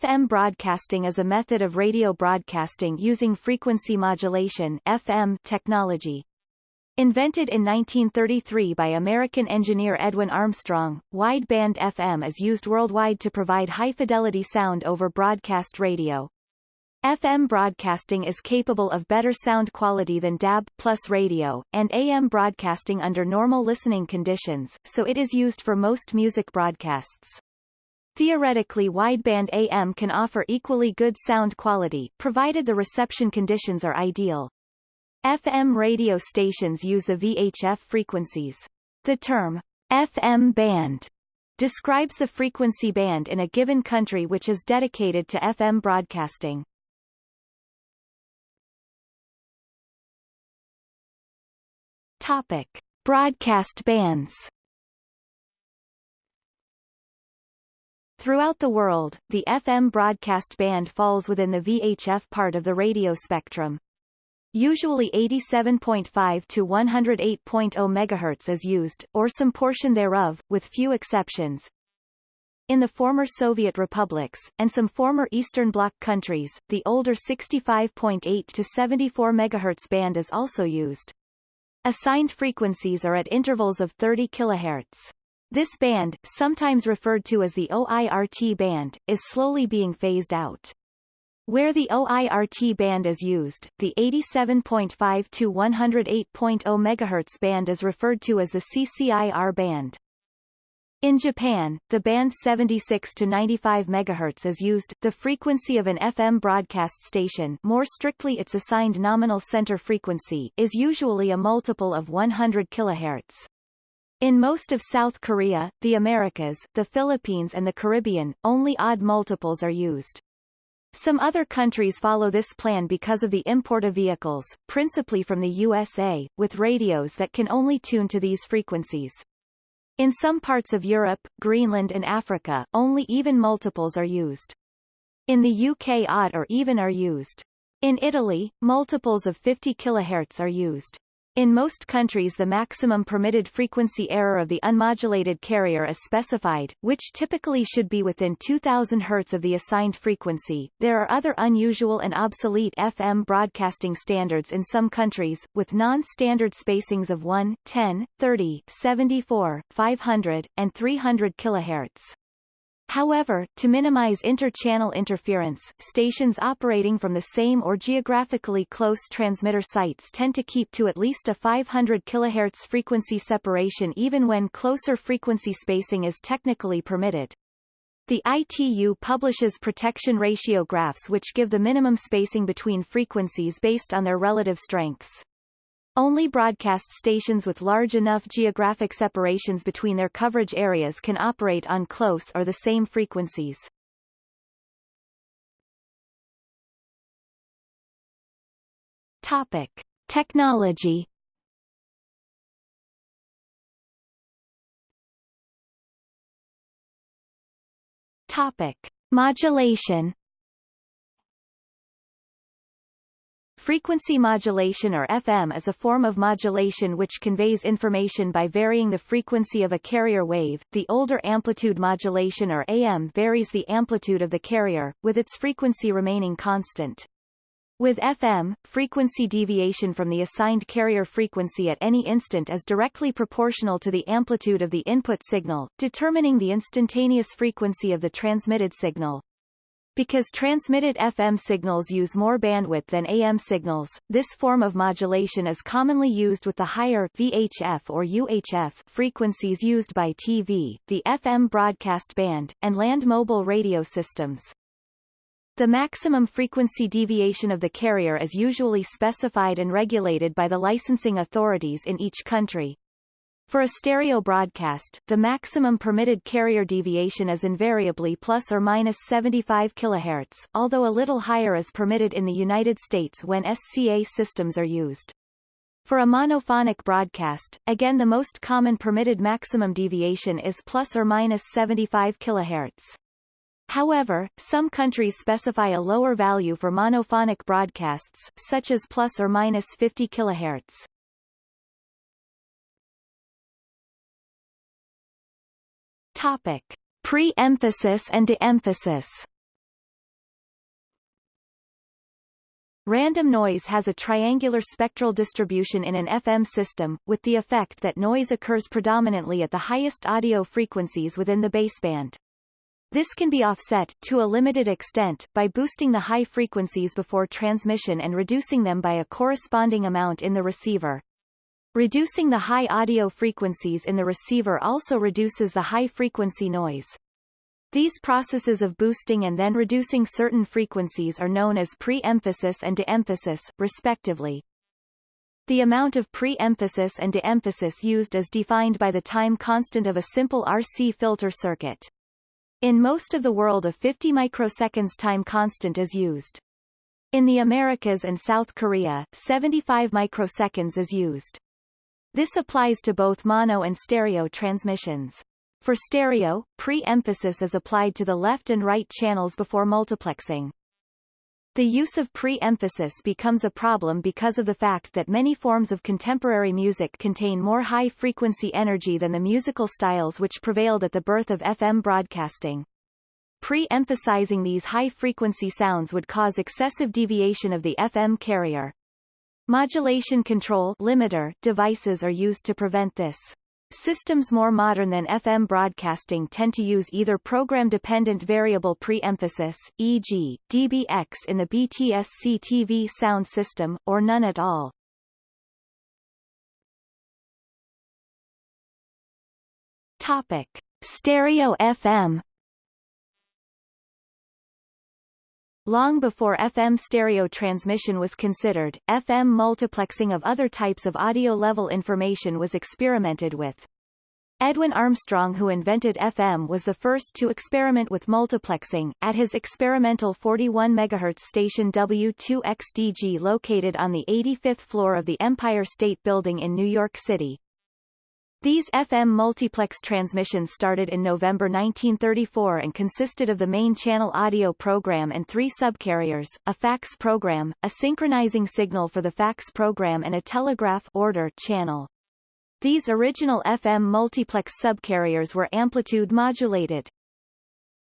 FM broadcasting is a method of radio broadcasting using frequency modulation FM technology. Invented in 1933 by American engineer Edwin Armstrong, wideband FM is used worldwide to provide high-fidelity sound over broadcast radio. FM broadcasting is capable of better sound quality than DAB plus radio, and AM broadcasting under normal listening conditions, so it is used for most music broadcasts. Theoretically wideband AM can offer equally good sound quality, provided the reception conditions are ideal. FM radio stations use the VHF frequencies. The term, FM band, describes the frequency band in a given country which is dedicated to FM broadcasting. Topic. Broadcast bands Throughout the world, the FM broadcast band falls within the VHF part of the radio spectrum. Usually 87.5 to 108.0 MHz is used, or some portion thereof, with few exceptions. In the former Soviet republics, and some former Eastern Bloc countries, the older 65.8 to 74 MHz band is also used. Assigned frequencies are at intervals of 30 kHz. This band, sometimes referred to as the OIRT band, is slowly being phased out. Where the OIRT band is used, the 87.5 to 108.0 MHz band is referred to as the CCIR band. In Japan, the band 76 to 95 MHz is used. The frequency of an FM broadcast station, more strictly its assigned nominal center frequency, is usually a multiple of 100 kHz. In most of South Korea, the Americas, the Philippines and the Caribbean, only odd multiples are used. Some other countries follow this plan because of the import of vehicles, principally from the USA, with radios that can only tune to these frequencies. In some parts of Europe, Greenland and Africa, only even multiples are used. In the UK odd or even are used. In Italy, multiples of 50 kHz are used. In most countries the maximum permitted frequency error of the unmodulated carrier is specified, which typically should be within 2000 Hz of the assigned frequency. There are other unusual and obsolete FM broadcasting standards in some countries, with non-standard spacings of 1, 10, 30, 74, 500, and 300 kHz. However, to minimize inter-channel interference, stations operating from the same or geographically close transmitter sites tend to keep to at least a 500 kHz frequency separation even when closer frequency spacing is technically permitted. The ITU publishes protection ratio graphs which give the minimum spacing between frequencies based on their relative strengths. Only broadcast stations with large enough geographic separations between their coverage areas can operate on close or the same frequencies. Topic. Technology Topic. Modulation Frequency modulation or FM is a form of modulation which conveys information by varying the frequency of a carrier wave. The older amplitude modulation or AM varies the amplitude of the carrier, with its frequency remaining constant. With FM, frequency deviation from the assigned carrier frequency at any instant is directly proportional to the amplitude of the input signal, determining the instantaneous frequency of the transmitted signal. Because transmitted FM signals use more bandwidth than AM signals, this form of modulation is commonly used with the higher VHF or UHF frequencies used by TV, the FM broadcast band, and land mobile radio systems. The maximum frequency deviation of the carrier is usually specified and regulated by the licensing authorities in each country. For a stereo broadcast, the maximum permitted carrier deviation is invariably plus or minus 75 kHz, although a little higher is permitted in the United States when SCA systems are used. For a monophonic broadcast, again the most common permitted maximum deviation is plus or minus 75 kHz. However, some countries specify a lower value for monophonic broadcasts, such as plus or minus 50 kHz. Topic: Pre-emphasis and de-emphasis. Random noise has a triangular spectral distribution in an FM system, with the effect that noise occurs predominantly at the highest audio frequencies within the baseband. This can be offset, to a limited extent, by boosting the high frequencies before transmission and reducing them by a corresponding amount in the receiver. Reducing the high audio frequencies in the receiver also reduces the high-frequency noise. These processes of boosting and then reducing certain frequencies are known as pre-emphasis and de-emphasis, respectively. The amount of pre-emphasis and de-emphasis used is defined by the time constant of a simple RC filter circuit. In most of the world a 50 microseconds time constant is used. In the Americas and South Korea, 75 microseconds is used. This applies to both mono and stereo transmissions. For stereo, pre-emphasis is applied to the left and right channels before multiplexing. The use of pre-emphasis becomes a problem because of the fact that many forms of contemporary music contain more high-frequency energy than the musical styles which prevailed at the birth of FM broadcasting. Pre-emphasizing these high-frequency sounds would cause excessive deviation of the FM carrier. Modulation control limiter devices are used to prevent this. Systems more modern than FM broadcasting tend to use either program-dependent variable pre-emphasis, e.g., DBX in the BTSC-TV sound system, or none at all. Topic. Stereo FM Long before FM stereo transmission was considered, FM multiplexing of other types of audio-level information was experimented with. Edwin Armstrong who invented FM was the first to experiment with multiplexing, at his experimental 41 MHz station W2XDG located on the 85th floor of the Empire State Building in New York City. These FM multiplex transmissions started in November 1934 and consisted of the main channel audio program and three subcarriers, a fax program, a synchronizing signal for the fax program and a telegraph order channel. These original FM multiplex subcarriers were amplitude modulated.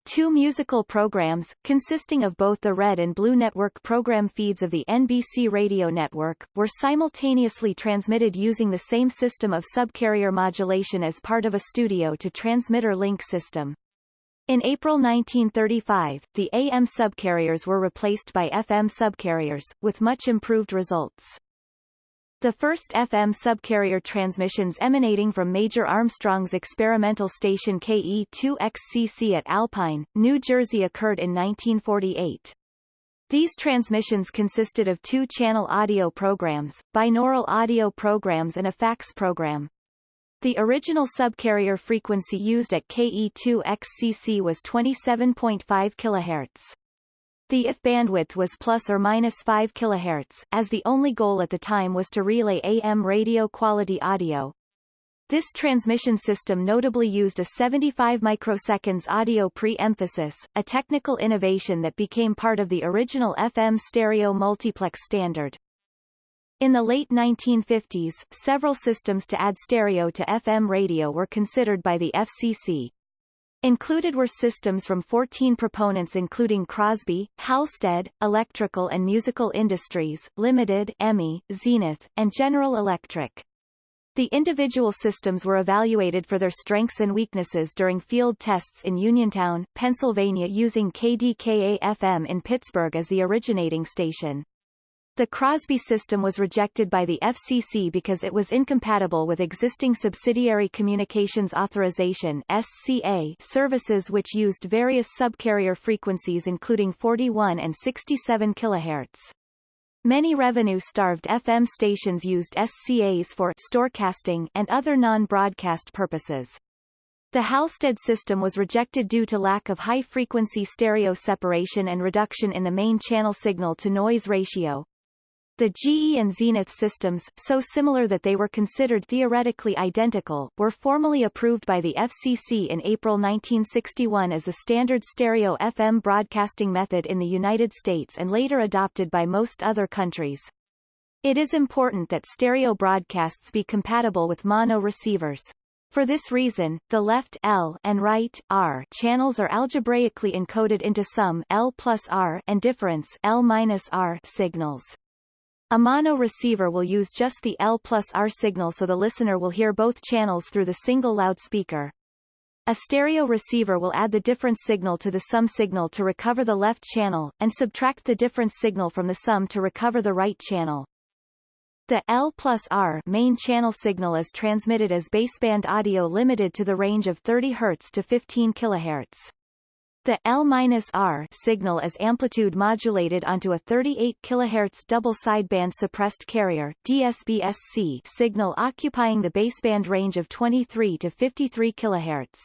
Two musical programs, consisting of both the Red and Blue Network program feeds of the NBC radio network, were simultaneously transmitted using the same system of subcarrier modulation as part of a studio-to-transmitter link system. In April 1935, the AM subcarriers were replaced by FM subcarriers, with much improved results. The first FM subcarrier transmissions emanating from Major Armstrong's experimental station KE2XCC at Alpine, New Jersey occurred in 1948. These transmissions consisted of two-channel audio programs, binaural audio programs and a fax program. The original subcarrier frequency used at KE2XCC was 27.5 kHz. The IF bandwidth was plus or minus 5 kHz, as the only goal at the time was to relay AM radio quality audio. This transmission system notably used a 75 microseconds audio pre-emphasis, a technical innovation that became part of the original FM stereo multiplex standard. In the late 1950s, several systems to add stereo to FM radio were considered by the FCC. Included were systems from 14 proponents including Crosby, Halstead, Electrical and Musical Industries, Limited, EMI, Zenith, and General Electric. The individual systems were evaluated for their strengths and weaknesses during field tests in Uniontown, Pennsylvania using KDKA-FM in Pittsburgh as the originating station. The Crosby system was rejected by the FCC because it was incompatible with existing Subsidiary Communications Authorization SCA services which used various subcarrier frequencies including 41 and 67 kHz. Many revenue-starved FM stations used SCAs for storecasting and other non-broadcast purposes. The Halstead system was rejected due to lack of high-frequency stereo separation and reduction in the main channel signal-to-noise ratio, the GE and Zenith systems, so similar that they were considered theoretically identical, were formally approved by the FCC in April 1961 as the standard stereo FM broadcasting method in the United States and later adopted by most other countries. It is important that stereo broadcasts be compatible with mono receivers. For this reason, the left L and right R channels are algebraically encoded into sum L plus R and difference L minus R signals. A mono receiver will use just the L plus R signal so the listener will hear both channels through the single loudspeaker. A stereo receiver will add the difference signal to the sum signal to recover the left channel, and subtract the difference signal from the sum to recover the right channel. The L plus R main channel signal is transmitted as baseband audio limited to the range of 30 Hz to 15 kHz. The L-R signal is amplitude modulated onto a 38 kHz double sideband suppressed carrier DSB-SC signal occupying the baseband range of 23 to 53 kHz.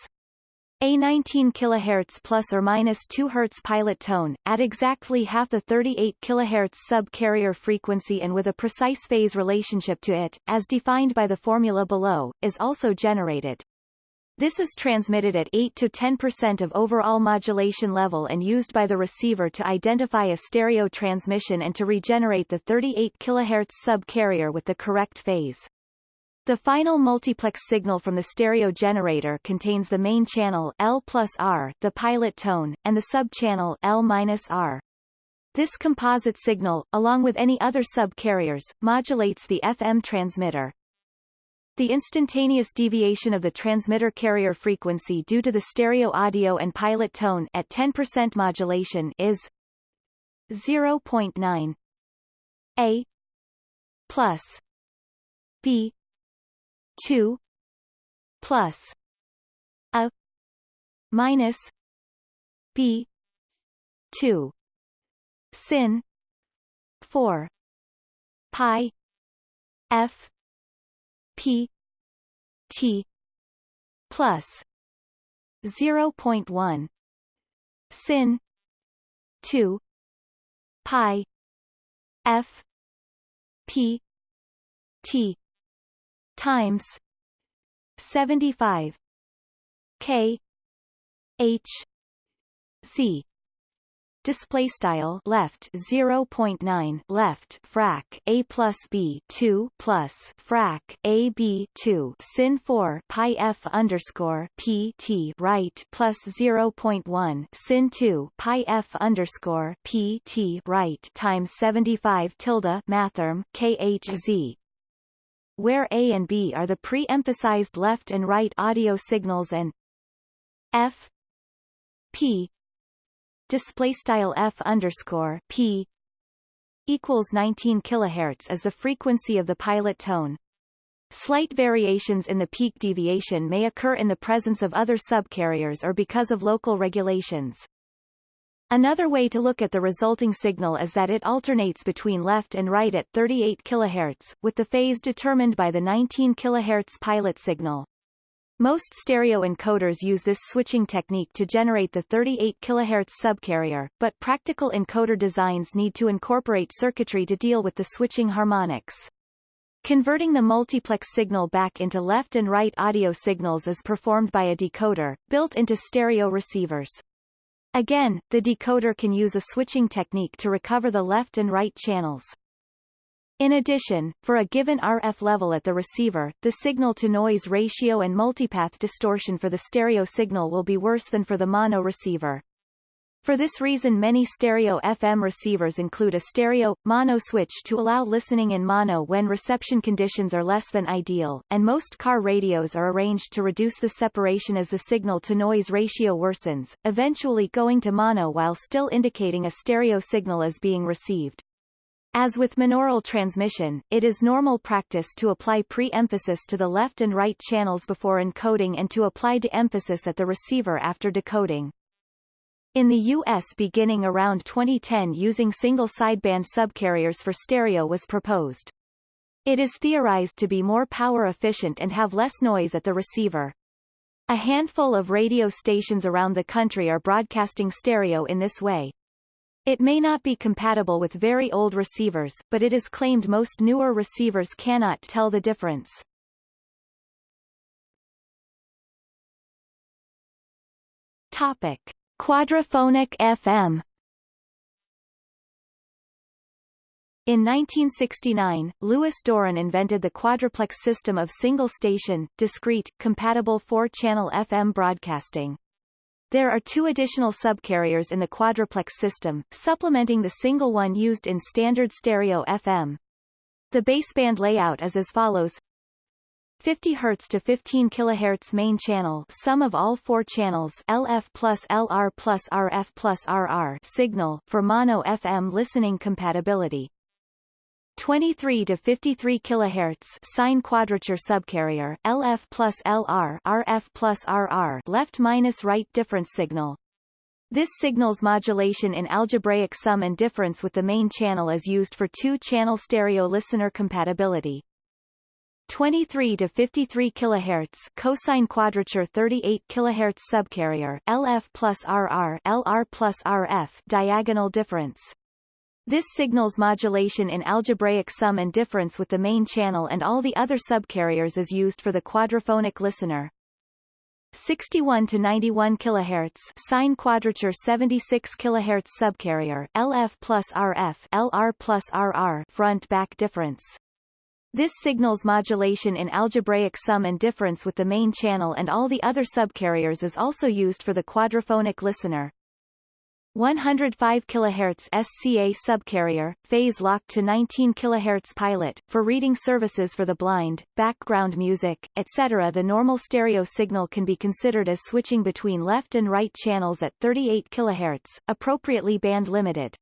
A 19 kHz plus or minus 2 Hz pilot tone, at exactly half the 38 kHz sub-carrier frequency and with a precise phase relationship to it, as defined by the formula below, is also generated. This is transmitted at 8 to 10% of overall modulation level and used by the receiver to identify a stereo transmission and to regenerate the 38 kHz sub-carrier with the correct phase. The final multiplex signal from the stereo generator contains the main channel L plus R, the pilot tone, and the sub-channel L minus R. This composite signal, along with any other sub-carriers, modulates the FM transmitter. The instantaneous deviation of the transmitter carrier frequency due to the stereo audio and pilot tone at 10% modulation is 0.9 A plus B 2 plus a minus b 2 sin 4 pi f p t plus 0.1 sin 2 pi f p t times 75 k h c display style left 0.9 left frac a plus b 2 plus frac a b 2 sin 4 pi f underscore p t right plus 0.1 sin 2 pi f underscore p t right times 75 tilde mathrm k h z. Where A and B are the pre-emphasized left and right audio signals and F P display style F underscore P equals 19 kHz as the frequency of the pilot tone. Slight variations in the peak deviation may occur in the presence of other subcarriers or because of local regulations. Another way to look at the resulting signal is that it alternates between left and right at 38 kHz, with the phase determined by the 19 kHz pilot signal. Most stereo encoders use this switching technique to generate the 38 kHz subcarrier, but practical encoder designs need to incorporate circuitry to deal with the switching harmonics. Converting the multiplex signal back into left and right audio signals is performed by a decoder, built into stereo receivers. Again, the decoder can use a switching technique to recover the left and right channels. In addition, for a given RF level at the receiver, the signal-to-noise ratio and multipath distortion for the stereo signal will be worse than for the mono receiver. For this reason many stereo FM receivers include a stereo, mono switch to allow listening in mono when reception conditions are less than ideal, and most car radios are arranged to reduce the separation as the signal-to-noise ratio worsens, eventually going to mono while still indicating a stereo signal is being received. As with monaural transmission, it is normal practice to apply pre-emphasis to the left and right channels before encoding and to apply de-emphasis at the receiver after decoding. In the U.S. beginning around 2010 using single sideband subcarriers for stereo was proposed. It is theorized to be more power efficient and have less noise at the receiver. A handful of radio stations around the country are broadcasting stereo in this way. It may not be compatible with very old receivers, but it is claimed most newer receivers cannot tell the difference. Topic. Quadraphonic FM In 1969, Louis Dorren invented the quadruplex system of single-station, discrete, compatible four-channel FM broadcasting. There are two additional subcarriers in the quadruplex system, supplementing the single one used in standard stereo FM. The baseband layout is as follows 50 Hz to 15 kHz main channel sum of all four channels LF plus LR plus RF plus RR signal for mono FM listening compatibility 23 to 53 kHz sine quadrature subcarrier LF plus LR RF plus RR left minus right difference signal. This signal's modulation in algebraic sum and difference with the main channel is used for two-channel stereo listener compatibility. 23 to 53 kHz cosine quadrature 38 kHz subcarrier LF plus RR LR plus RF diagonal difference this signals modulation in algebraic sum and difference with the main channel and all the other subcarriers is used for the quadraphonic listener. 61 to 91 kHz sine quadrature 76 kHz subcarrier LF plus RF LR plus RR front back difference. This signals modulation in algebraic sum and difference with the main channel and all the other subcarriers is also used for the quadraphonic listener. 105 kHz SCA subcarrier, phase locked to 19 kHz pilot, for reading services for the blind, background music, etc. The normal stereo signal can be considered as switching between left and right channels at 38 kHz, appropriately band limited.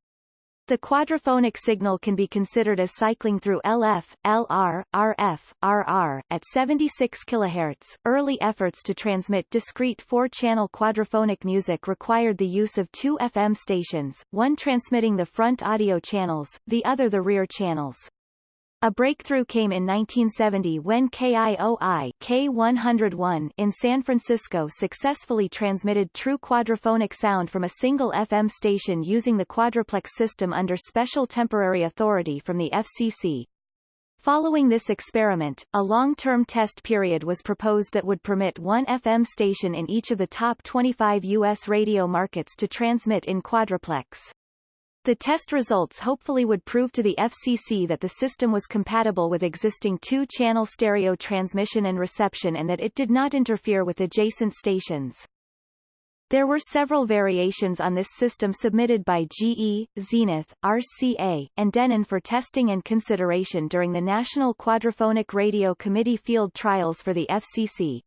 The quadraphonic signal can be considered as cycling through LF, LR, RF, RR, at 76 kHz. Early efforts to transmit discrete four-channel quadraphonic music required the use of two FM stations, one transmitting the front audio channels, the other the rear channels. A breakthrough came in 1970 when KIOI K101 in San Francisco successfully transmitted true quadraphonic sound from a single FM station using the quadruplex system under special temporary authority from the FCC. Following this experiment, a long-term test period was proposed that would permit one FM station in each of the top 25 U.S. radio markets to transmit in quadruplex. The test results hopefully would prove to the FCC that the system was compatible with existing two-channel stereo transmission and reception and that it did not interfere with adjacent stations. There were several variations on this system submitted by GE, Zenith, RCA, and Denon for testing and consideration during the National Quadraphonic Radio Committee field trials for the FCC.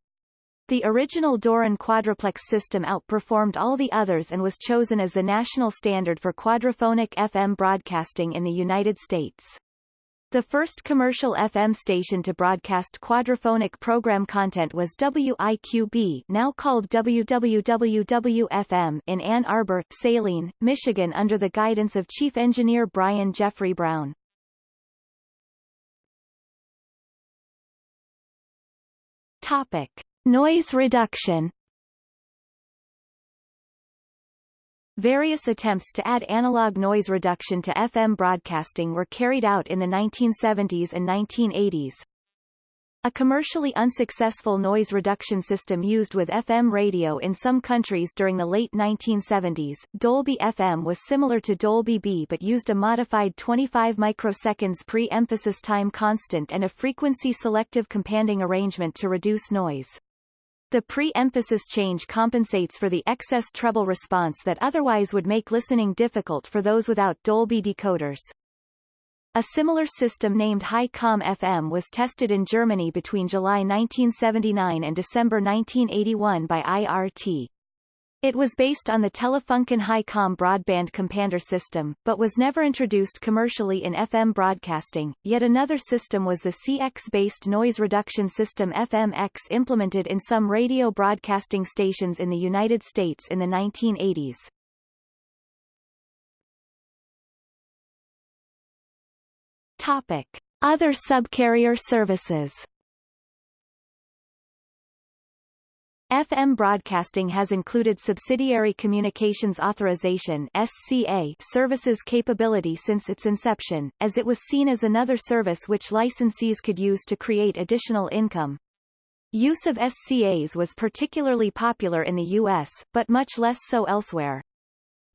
The original Dorren quadruplex system outperformed all the others and was chosen as the national standard for quadraphonic FM broadcasting in the United States. The first commercial FM station to broadcast quadraphonic program content was WIQB now called WWWW-FM in Ann Arbor, Saline, Michigan under the guidance of Chief Engineer Brian Jeffrey Brown. Topic. Noise reduction Various attempts to add analog noise reduction to FM broadcasting were carried out in the 1970s and 1980s. A commercially unsuccessful noise reduction system used with FM radio in some countries during the late 1970s, Dolby FM was similar to Dolby B but used a modified 25 microseconds pre-emphasis time constant and a frequency-selective companding arrangement to reduce noise. The pre-emphasis change compensates for the excess treble response that otherwise would make listening difficult for those without Dolby decoders. A similar system named Hi-Com FM was tested in Germany between July 1979 and December 1981 by IRT. It was based on the Telefunken Hi-Com broadband compander system, but was never introduced commercially in FM broadcasting. Yet another system was the CX-based noise reduction system FMX implemented in some radio broadcasting stations in the United States in the 1980s. Topic. Other subcarrier services FM broadcasting has included Subsidiary Communications Authorization SCA services capability since its inception, as it was seen as another service which licensees could use to create additional income. Use of SCAs was particularly popular in the U.S., but much less so elsewhere.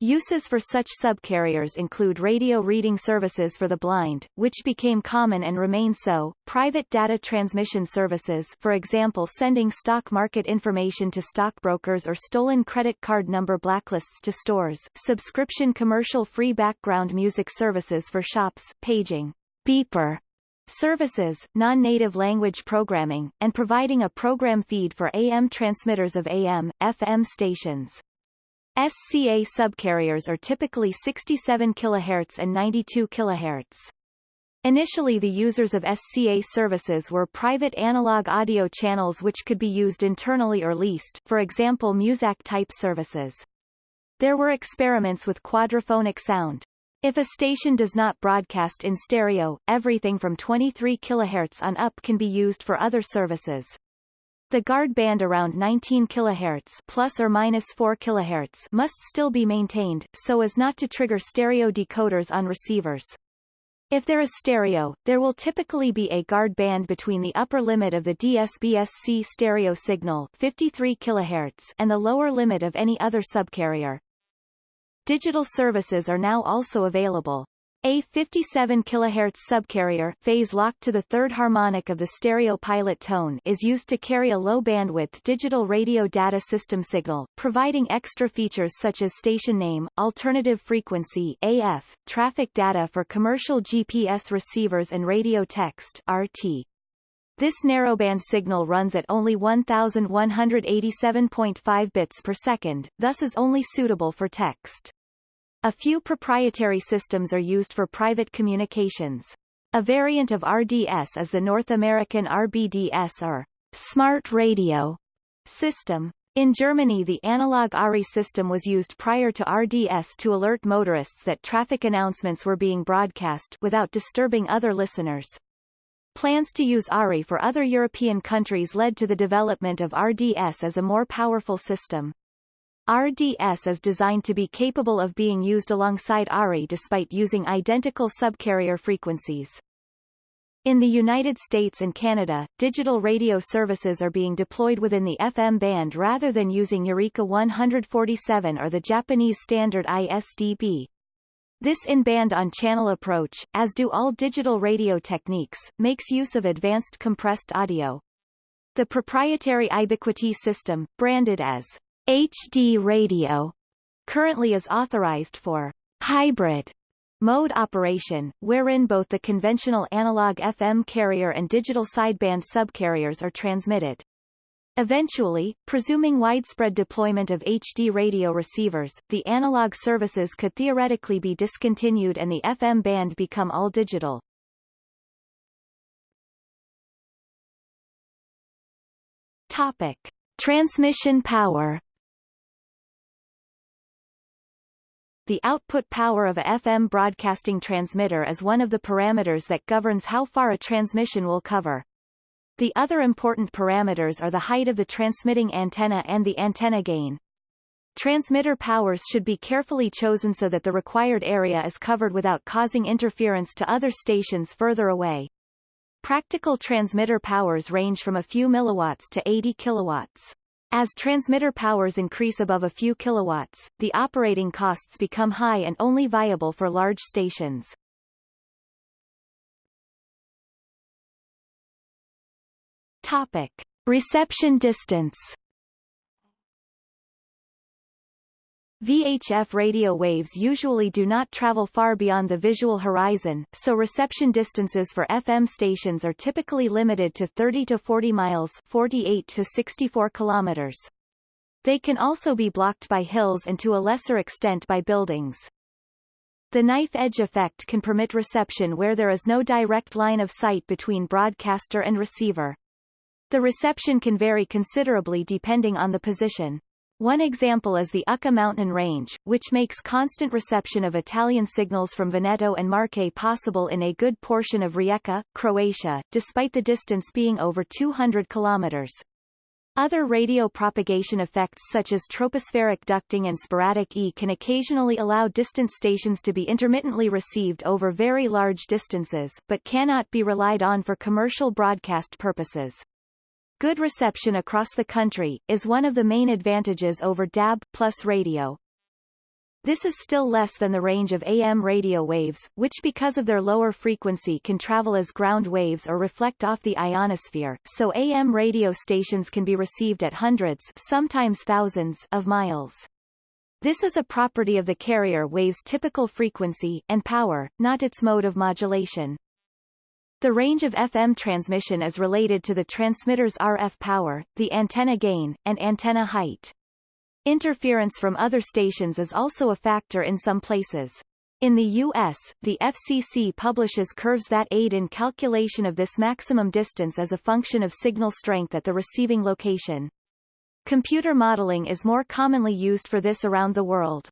Uses for such subcarriers include radio reading services for the blind, which became common and remain so, private data transmission services for example sending stock market information to stockbrokers or stolen credit card number blacklists to stores, subscription commercial free background music services for shops, paging, beeper, services, non-native language programming, and providing a program feed for AM transmitters of AM, FM stations. SCA subcarriers are typically 67 kHz and 92 kHz. Initially the users of SCA services were private analog audio channels which could be used internally or leased for example Muzak-type services. There were experiments with quadraphonic sound. If a station does not broadcast in stereo, everything from 23 kHz on up can be used for other services. The guard band around 19 kHz plus or minus 4 kHz must still be maintained, so as not to trigger stereo decoders on receivers. If there is stereo, there will typically be a guard band between the upper limit of the DSBSC stereo signal 53 kHz and the lower limit of any other subcarrier. Digital services are now also available. A 57 kHz subcarrier phase locked to the third harmonic of the stereo pilot tone is used to carry a low bandwidth digital radio data system signal, providing extra features such as station name, alternative frequency AF, traffic data for commercial GPS receivers and radio text RT. This narrowband signal runs at only 1187.5 bits per second, thus is only suitable for text. A few proprietary systems are used for private communications. A variant of RDS is the North American RBDS or Smart Radio system. In Germany the analog ARI system was used prior to RDS to alert motorists that traffic announcements were being broadcast without disturbing other listeners. Plans to use ARI for other European countries led to the development of RDS as a more powerful system. RDS is designed to be capable of being used alongside ARI despite using identical subcarrier frequencies. In the United States and Canada, digital radio services are being deployed within the FM band rather than using Eureka 147 or the Japanese standard ISDB. This in-band on-channel approach, as do all digital radio techniques, makes use of advanced compressed audio. The proprietary Ibiquity system, branded as HD radio currently is authorized for hybrid mode operation, wherein both the conventional analog FM carrier and digital sideband subcarriers are transmitted. Eventually, presuming widespread deployment of HD radio receivers, the analog services could theoretically be discontinued and the FM band become all digital. Topic. Transmission power The output power of a FM broadcasting transmitter is one of the parameters that governs how far a transmission will cover. The other important parameters are the height of the transmitting antenna and the antenna gain. Transmitter powers should be carefully chosen so that the required area is covered without causing interference to other stations further away. Practical transmitter powers range from a few milliwatts to 80 kilowatts. As transmitter powers increase above a few kilowatts, the operating costs become high and only viable for large stations. Topic. Reception distance VHF radio waves usually do not travel far beyond the visual horizon, so reception distances for FM stations are typically limited to 30 to 40 miles 48 to 64 kilometers. They can also be blocked by hills and to a lesser extent by buildings. The knife edge effect can permit reception where there is no direct line of sight between broadcaster and receiver. The reception can vary considerably depending on the position. One example is the Učka mountain range, which makes constant reception of Italian signals from Veneto and Marche possible in a good portion of Rijeka, Croatia, despite the distance being over 200 kilometers. Other radio propagation effects such as tropospheric ducting and sporadic E can occasionally allow distant stations to be intermittently received over very large distances, but cannot be relied on for commercial broadcast purposes. Good reception across the country, is one of the main advantages over DAB plus radio. This is still less than the range of AM radio waves, which because of their lower frequency can travel as ground waves or reflect off the ionosphere, so AM radio stations can be received at hundreds sometimes thousands of miles. This is a property of the carrier wave's typical frequency and power, not its mode of modulation. The range of FM transmission is related to the transmitter's RF power, the antenna gain, and antenna height. Interference from other stations is also a factor in some places. In the U.S., the FCC publishes curves that aid in calculation of this maximum distance as a function of signal strength at the receiving location. Computer modeling is more commonly used for this around the world.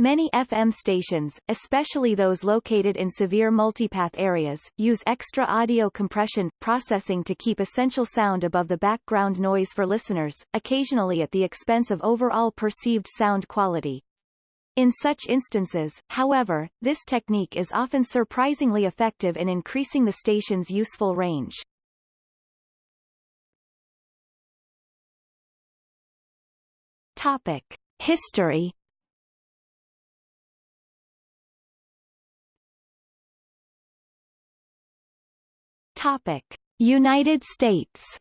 Many FM stations, especially those located in severe multipath areas, use extra audio compression processing to keep essential sound above the background noise for listeners, occasionally at the expense of overall perceived sound quality. In such instances, however, this technique is often surprisingly effective in increasing the station's useful range. Topic. History Topic: United States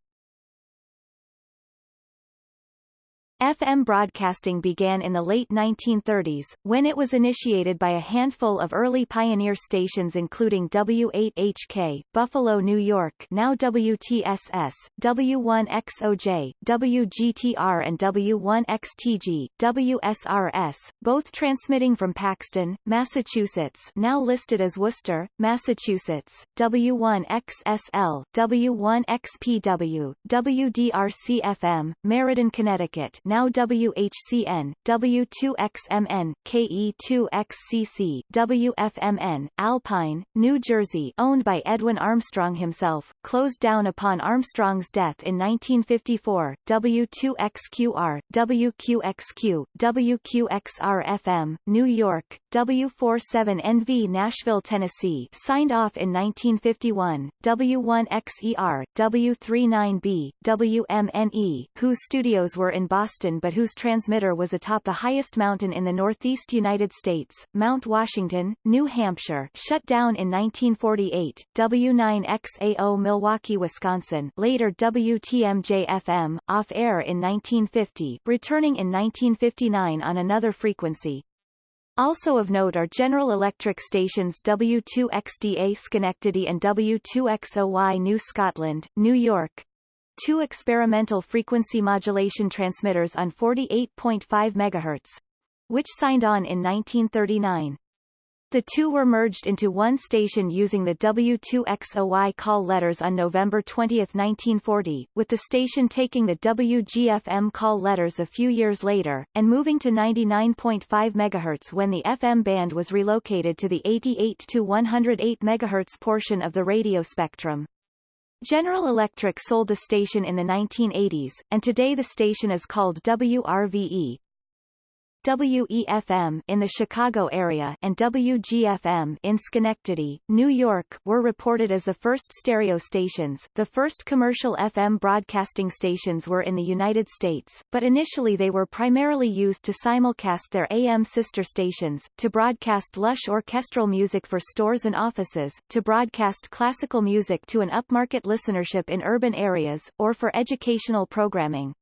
FM broadcasting began in the late 1930s, when it was initiated by a handful of early pioneer stations including W8HK, Buffalo, New York now WTSS, W1XOJ, WGTR and W1XTG, WSRS, both transmitting from Paxton, Massachusetts now listed as Worcester, Massachusetts, W1XSL, W1XPW, WDRC-FM, Meriden, Connecticut now WHCN, W2XMN, KE2XCC, WFMN, Alpine, New Jersey owned by Edwin Armstrong himself, closed down upon Armstrong's death in 1954, W2XQR, WQXQ, WQXR-FM, New York, W47NV Nashville, Tennessee signed off in 1951, W1XER, W39B, WMNE, whose studios were in Boston Boston but whose transmitter was atop the highest mountain in the northeast United States, Mount Washington, New Hampshire shut down in 1948, W9XAO Milwaukee, Wisconsin later WTMJ-FM, off-air in 1950, returning in 1959 on another frequency, also of note are General Electric stations W2XDA Schenectady and W2XOY New Scotland, New York, two experimental frequency modulation transmitters on 48.5 MHz, which signed on in 1939. The two were merged into one station using the W2XOY call letters on November 20, 1940, with the station taking the WGFM call letters a few years later, and moving to 99.5 MHz when the FM band was relocated to the 88 to 108 MHz portion of the radio spectrum. General Electric sold the station in the 1980s, and today the station is called WRVE, WEFM in the Chicago area and WGFM in Schenectady, New York were reported as the first stereo stations. The first commercial FM broadcasting stations were in the United States, but initially they were primarily used to simulcast their AM sister stations, to broadcast lush orchestral music for stores and offices, to broadcast classical music to an upmarket listenership in urban areas, or for educational programming.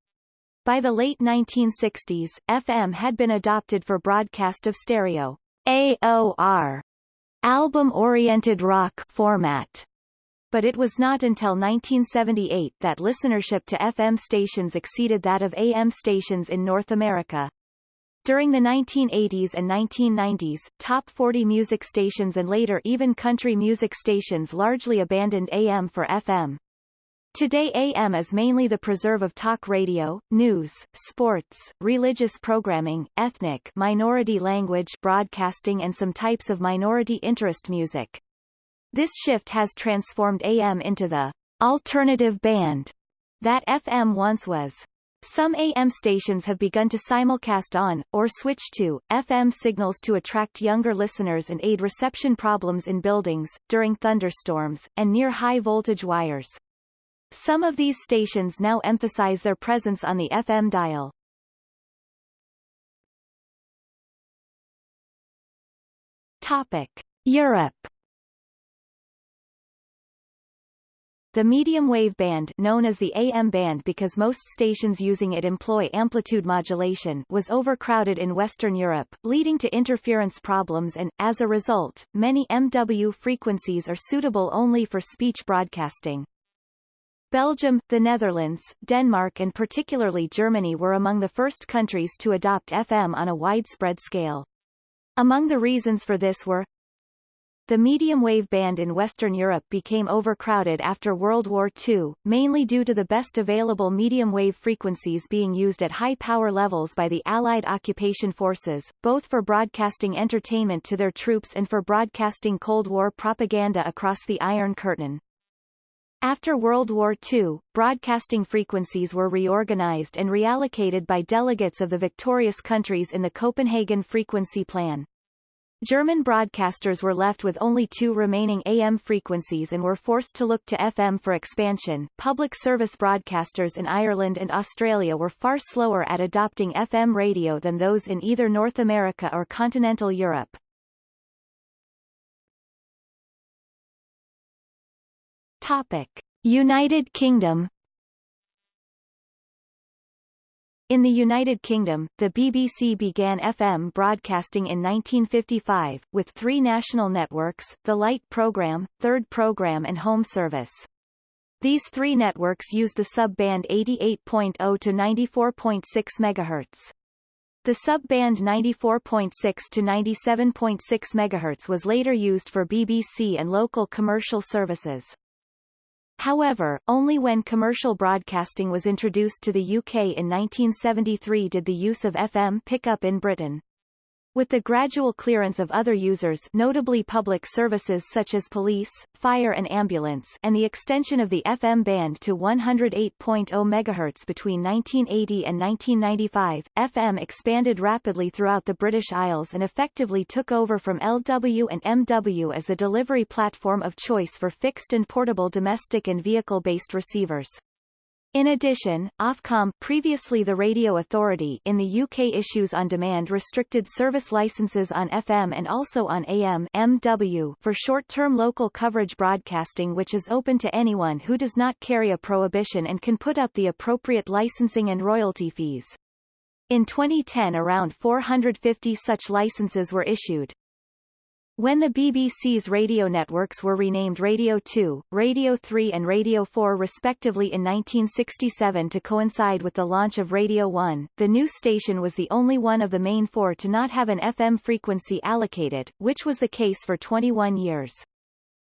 By the late 1960s, FM had been adopted for broadcast of stereo AOR album-oriented rock format. But it was not until 1978 that listenership to FM stations exceeded that of AM stations in North America. During the 1980s and 1990s, top 40 music stations and later even country music stations largely abandoned AM for FM. Today AM is mainly the preserve of talk radio, news, sports, religious programming, ethnic minority language broadcasting and some types of minority interest music. This shift has transformed AM into the alternative band that FM once was. Some AM stations have begun to simulcast on, or switch to, FM signals to attract younger listeners and aid reception problems in buildings, during thunderstorms, and near high-voltage wires. Some of these stations now emphasize their presence on the FM dial. Topic. Europe The medium wave band known as the AM band because most stations using it employ amplitude modulation was overcrowded in Western Europe, leading to interference problems and, as a result, many MW frequencies are suitable only for speech broadcasting. Belgium, the Netherlands, Denmark and particularly Germany were among the first countries to adopt FM on a widespread scale. Among the reasons for this were the medium-wave band in Western Europe became overcrowded after World War II, mainly due to the best available medium-wave frequencies being used at high power levels by the Allied occupation forces, both for broadcasting entertainment to their troops and for broadcasting Cold War propaganda across the Iron Curtain. After World War II, broadcasting frequencies were reorganized and reallocated by delegates of the victorious countries in the Copenhagen Frequency Plan. German broadcasters were left with only two remaining AM frequencies and were forced to look to FM for expansion. Public service broadcasters in Ireland and Australia were far slower at adopting FM radio than those in either North America or continental Europe. Topic: United Kingdom In the United Kingdom, the BBC began FM broadcasting in 1955, with three national networks, the Light Programme, Third Programme and Home Service. These three networks used the sub-band 88.0 to 94.6 MHz. The sub-band 94.6 to 97.6 MHz was later used for BBC and local commercial services. However, only when commercial broadcasting was introduced to the UK in 1973 did the use of FM pick up in Britain. With the gradual clearance of other users notably public services such as police, fire and ambulance and the extension of the FM band to 108.0 MHz between 1980 and 1995, FM expanded rapidly throughout the British Isles and effectively took over from LW and MW as the delivery platform of choice for fixed and portable domestic and vehicle-based receivers. In addition, Ofcom previously the Radio Authority in the UK issues on demand restricted service licenses on FM and also on AM MW for short-term local coverage broadcasting which is open to anyone who does not carry a prohibition and can put up the appropriate licensing and royalty fees. In 2010 around 450 such licenses were issued. When the BBC's radio networks were renamed Radio 2, Radio 3 and Radio 4 respectively in 1967 to coincide with the launch of Radio 1, the new station was the only one of the main four to not have an FM frequency allocated, which was the case for 21 years.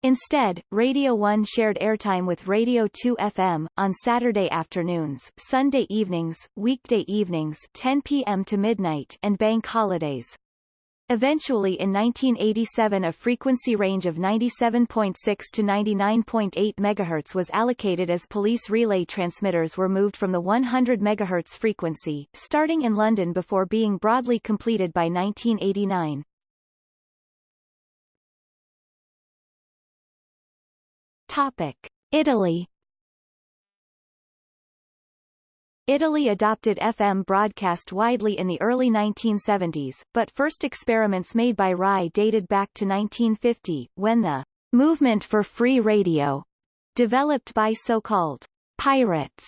Instead, Radio 1 shared airtime with Radio 2 FM, on Saturday afternoons, Sunday evenings, weekday evenings 10 p.m. to midnight and bank holidays. Eventually in 1987 a frequency range of 97.6 to 99.8 MHz was allocated as police relay transmitters were moved from the 100 MHz frequency, starting in London before being broadly completed by 1989. Topic. Italy Italy adopted FM broadcast widely in the early 1970s, but first experiments made by RAI dated back to 1950, when the movement for free radio, developed by so-called pirates,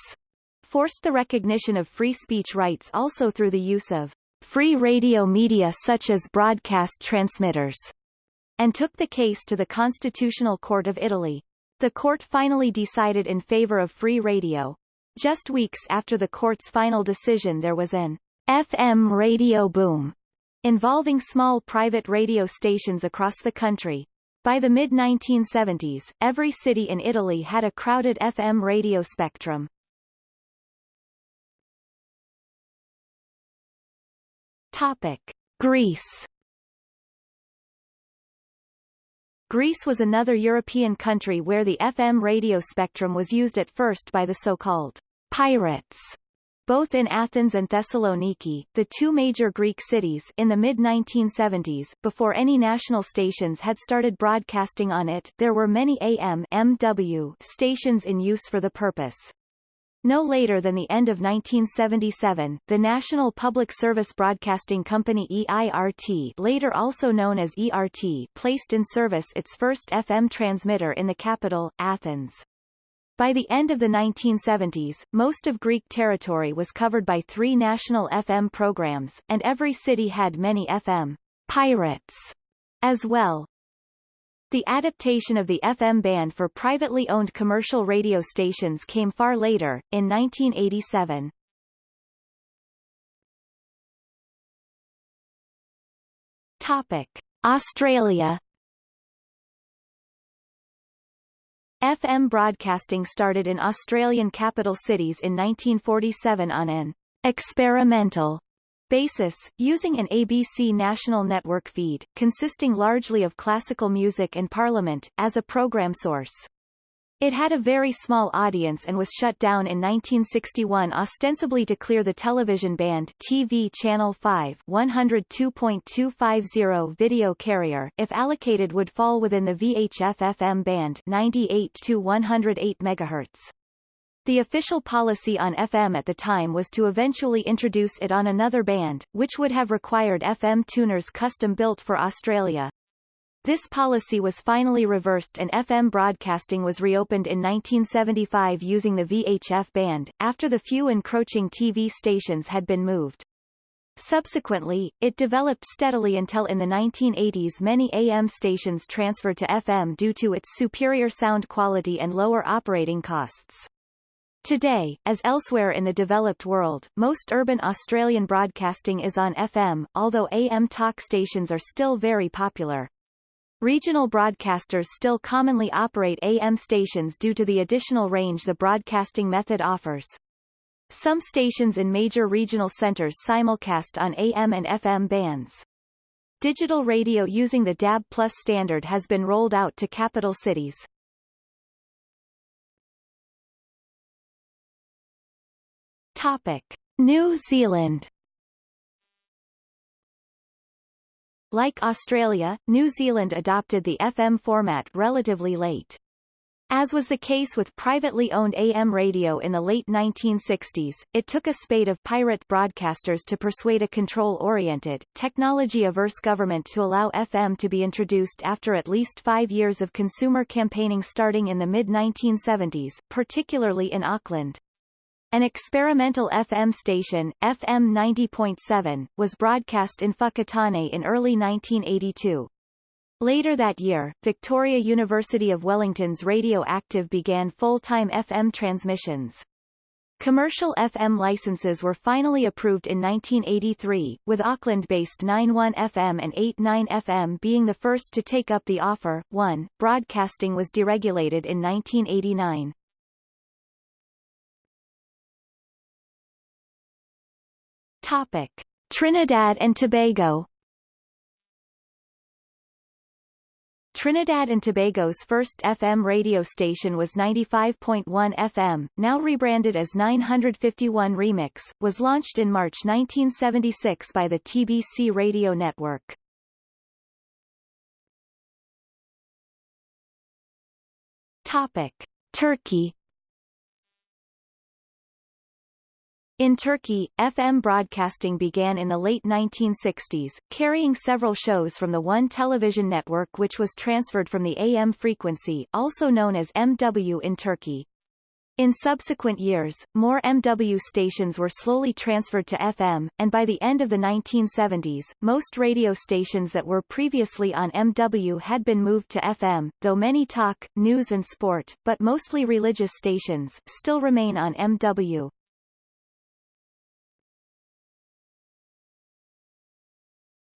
forced the recognition of free speech rights also through the use of free radio media such as broadcast transmitters, and took the case to the Constitutional Court of Italy. The court finally decided in favor of free radio, just weeks after the court's final decision there was an FM radio boom involving small private radio stations across the country. By the mid-1970s, every city in Italy had a crowded FM radio spectrum. Topic. Greece Greece was another European country where the FM radio spectrum was used at first by the so-called pirates. Both in Athens and Thessaloniki, the two major Greek cities, in the mid-1970s, before any national stations had started broadcasting on it, there were many AM MW stations in use for the purpose. No later than the end of 1977, the National Public Service Broadcasting Company EIRT later also known as ERT placed in service its first FM transmitter in the capital, Athens. By the end of the 1970s, most of Greek territory was covered by three national FM programs, and every city had many FM pirates as well. The adaptation of the FM band for privately owned commercial radio stations came far later, in 1987. Topic. Australia FM broadcasting started in Australian capital cities in 1947 on an experimental basis, using an ABC national network feed, consisting largely of classical music and Parliament, as a program source. It had a very small audience and was shut down in 1961 ostensibly to clear the television band TV Channel 5 102.250 video carrier if allocated would fall within the VHF FM band 98 to 108 MHz. The official policy on FM at the time was to eventually introduce it on another band, which would have required FM tuners custom-built for Australia. This policy was finally reversed and FM broadcasting was reopened in 1975 using the VHF band, after the few encroaching TV stations had been moved. Subsequently, it developed steadily until in the 1980s many AM stations transferred to FM due to its superior sound quality and lower operating costs. Today, as elsewhere in the developed world, most urban Australian broadcasting is on FM, although AM talk stations are still very popular. Regional broadcasters still commonly operate AM stations due to the additional range the broadcasting method offers. Some stations in major regional centers simulcast on AM and FM bands. Digital radio using the DAB Plus standard has been rolled out to capital cities. Topic. New Zealand Like Australia, New Zealand adopted the FM format relatively late. As was the case with privately owned AM radio in the late 1960s, it took a spate of pirate broadcasters to persuade a control-oriented, technology-averse government to allow FM to be introduced after at least five years of consumer campaigning starting in the mid-1970s, particularly in Auckland. An experimental FM station, FM 90.7, was broadcast in Whakatane in early 1982. Later that year, Victoria University of Wellington's Radio Active began full-time FM transmissions. Commercial FM licenses were finally approved in 1983, with Auckland-based 91 FM and 89 FM being the first to take up the offer. 1. Broadcasting was deregulated in 1989. Topic. Trinidad and Tobago Trinidad and Tobago's first FM radio station was 95.1 FM, now rebranded as 951 Remix, was launched in March 1976 by the TBC radio network. Topic. Turkey In Turkey, FM broadcasting began in the late 1960s, carrying several shows from the One television network which was transferred from the AM frequency also known as MW in Turkey. In subsequent years, more MW stations were slowly transferred to FM, and by the end of the 1970s, most radio stations that were previously on MW had been moved to FM, though many talk, news and sport, but mostly religious stations, still remain on MW.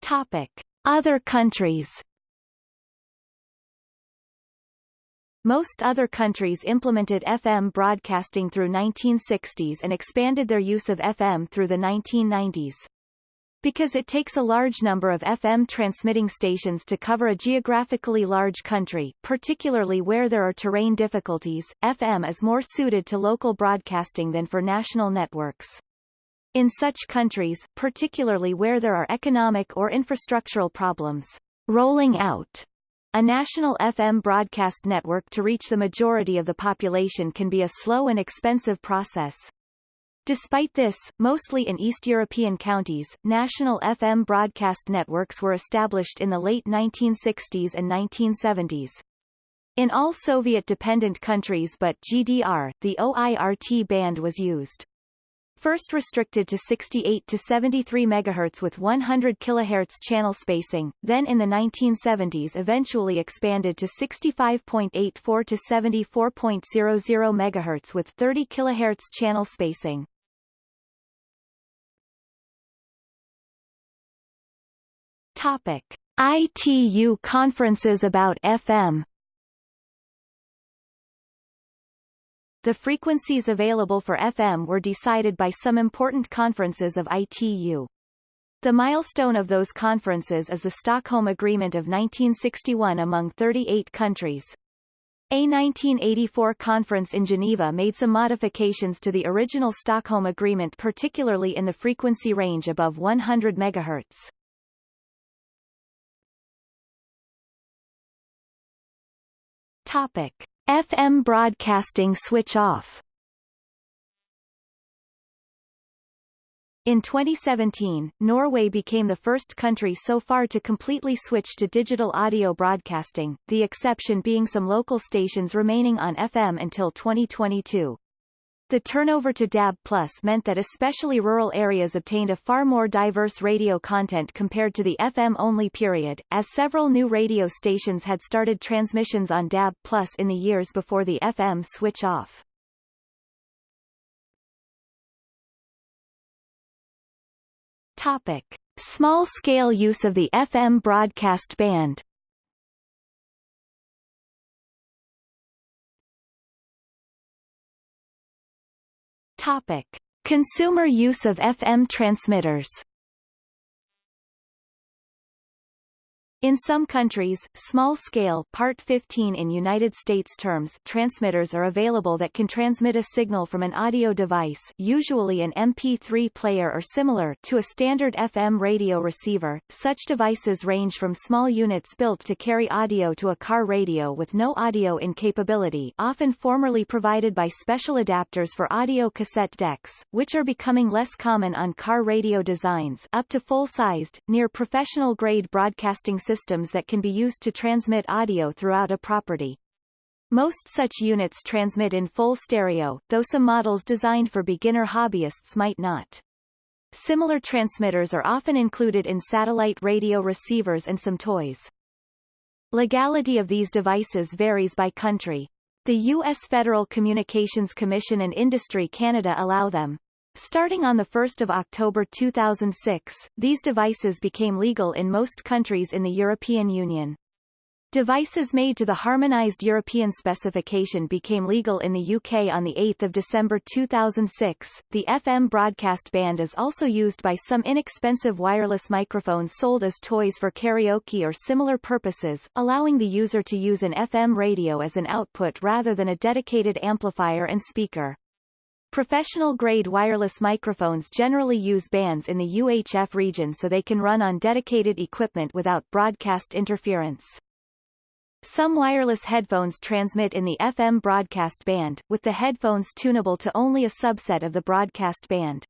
Topic. Other countries Most other countries implemented FM broadcasting through 1960s and expanded their use of FM through the 1990s. Because it takes a large number of FM transmitting stations to cover a geographically large country, particularly where there are terrain difficulties, FM is more suited to local broadcasting than for national networks. In such countries, particularly where there are economic or infrastructural problems, rolling out a national FM broadcast network to reach the majority of the population can be a slow and expensive process. Despite this, mostly in East European counties, national FM broadcast networks were established in the late 1960s and 1970s. In all Soviet-dependent countries but GDR, the OIRT band was used. First restricted to 68 to 73 MHz with 100 kHz channel spacing, then in the 1970s eventually expanded to 65.84 to 74.00 MHz with 30 kHz channel spacing. Topic: ITU conferences about FM. The frequencies available for FM were decided by some important conferences of ITU. The milestone of those conferences is the Stockholm Agreement of 1961 among 38 countries. A 1984 conference in Geneva made some modifications to the original Stockholm Agreement particularly in the frequency range above 100 MHz. Topic: FM broadcasting switch off. In 2017, Norway became the first country so far to completely switch to digital audio broadcasting, the exception being some local stations remaining on FM until 2022. The turnover to DAB Plus meant that especially rural areas obtained a far more diverse radio content compared to the FM-only period, as several new radio stations had started transmissions on DAB Plus in the years before the FM switch off. Topic. Small-scale use of the FM broadcast band Topic. Consumer use of FM transmitters In some countries, small-scale Part 15 in United States terms transmitters are available that can transmit a signal from an audio device usually an MP3 player or similar to a standard FM radio receiver. Such devices range from small units built to carry audio to a car radio with no audio in capability often formerly provided by special adapters for audio cassette decks, which are becoming less common on car radio designs up to full-sized, near professional-grade broadcasting systems that can be used to transmit audio throughout a property. Most such units transmit in full stereo, though some models designed for beginner hobbyists might not. Similar transmitters are often included in satellite radio receivers and some toys. Legality of these devices varies by country. The U.S. Federal Communications Commission and Industry Canada allow them. Starting on 1 October 2006, these devices became legal in most countries in the European Union. Devices made to the harmonized European specification became legal in the UK on 8 December 2006. The FM broadcast band is also used by some inexpensive wireless microphones sold as toys for karaoke or similar purposes, allowing the user to use an FM radio as an output rather than a dedicated amplifier and speaker. Professional-grade wireless microphones generally use bands in the UHF region so they can run on dedicated equipment without broadcast interference. Some wireless headphones transmit in the FM broadcast band, with the headphones tunable to only a subset of the broadcast band.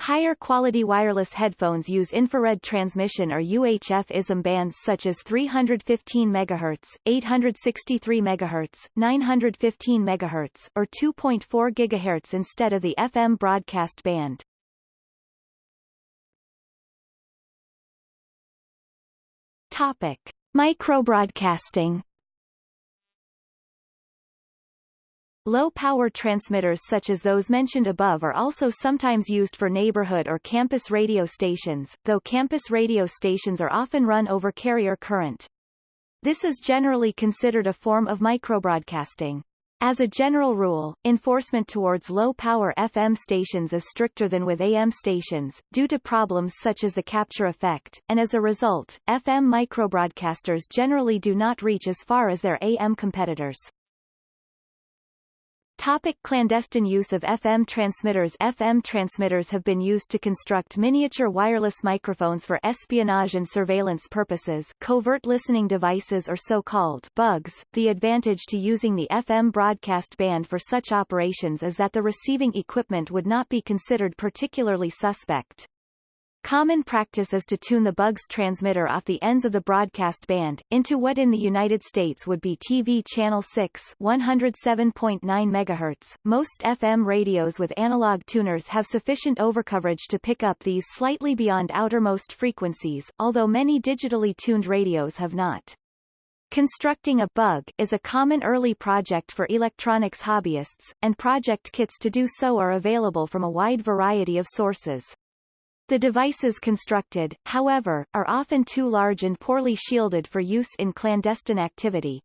Higher quality wireless headphones use infrared transmission or UHF ISM bands such as 315 MHz, 863 MHz, 915 MHz, or 2.4 GHz instead of the FM broadcast band. Topic: Microbroadcasting Low-power transmitters such as those mentioned above are also sometimes used for neighborhood or campus radio stations, though campus radio stations are often run over carrier current. This is generally considered a form of microbroadcasting. As a general rule, enforcement towards low-power FM stations is stricter than with AM stations, due to problems such as the capture effect, and as a result, FM microbroadcasters generally do not reach as far as their AM competitors. Topic clandestine use of FM transmitters FM transmitters have been used to construct miniature wireless microphones for espionage and surveillance purposes covert listening devices or so-called bugs. The advantage to using the FM broadcast band for such operations is that the receiving equipment would not be considered particularly suspect. Common practice is to tune the bugs transmitter off the ends of the broadcast band, into what in the United States would be TV Channel 6 107.9 MHz. Most FM radios with analog tuners have sufficient overcoverage to pick up these slightly beyond outermost frequencies, although many digitally tuned radios have not. Constructing a bug is a common early project for electronics hobbyists, and project kits to do so are available from a wide variety of sources. The devices constructed, however, are often too large and poorly shielded for use in clandestine activity.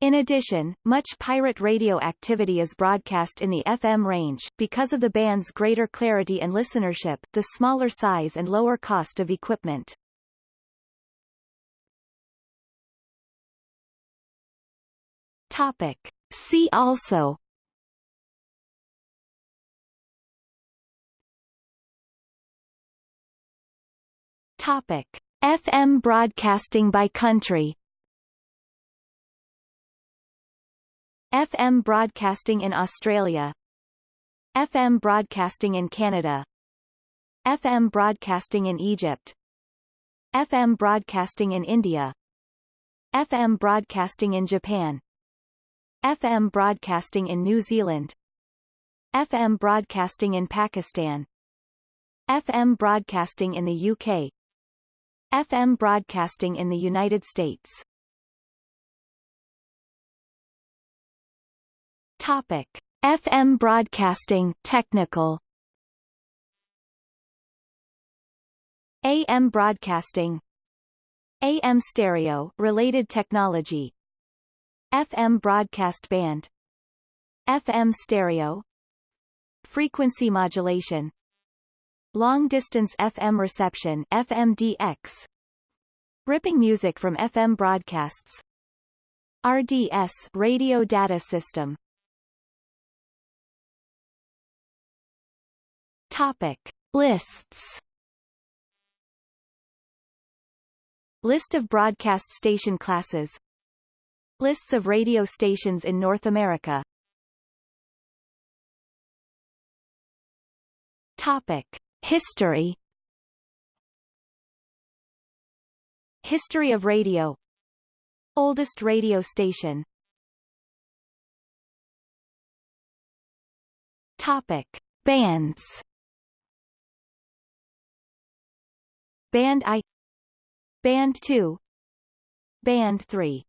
In addition, much pirate radio activity is broadcast in the FM range, because of the band's greater clarity and listenership, the smaller size and lower cost of equipment. Topic. See also Topic: FM broadcasting by country. FM broadcasting in Australia. FM broadcasting in Canada. FM broadcasting in Egypt. FM broadcasting in India. FM broadcasting in Japan. FM broadcasting in New Zealand. FM broadcasting in Pakistan. FM broadcasting in the UK. FM broadcasting in the United States. Topic. FM broadcasting technical. AM broadcasting. AM stereo related technology. FM broadcast band. FM stereo. Frequency modulation Long-distance FM reception FMDX Ripping music from FM broadcasts. RDS Radio Data System. Topic. Lists. List of broadcast station classes. Lists of radio stations in North America. Topic History. History of radio. Oldest radio station. Topic. Bands. Band I. Band 2 Band 3